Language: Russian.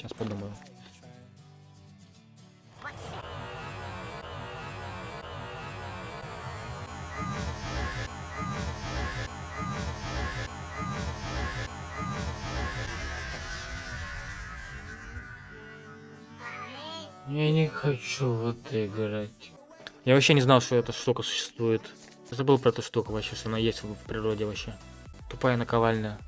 Сейчас подумаю. Я не хочу в это играть. Я вообще не знал, что эта штука существует. Забыл про эту штуку вообще, что она есть в природе вообще. Тупая наковальня.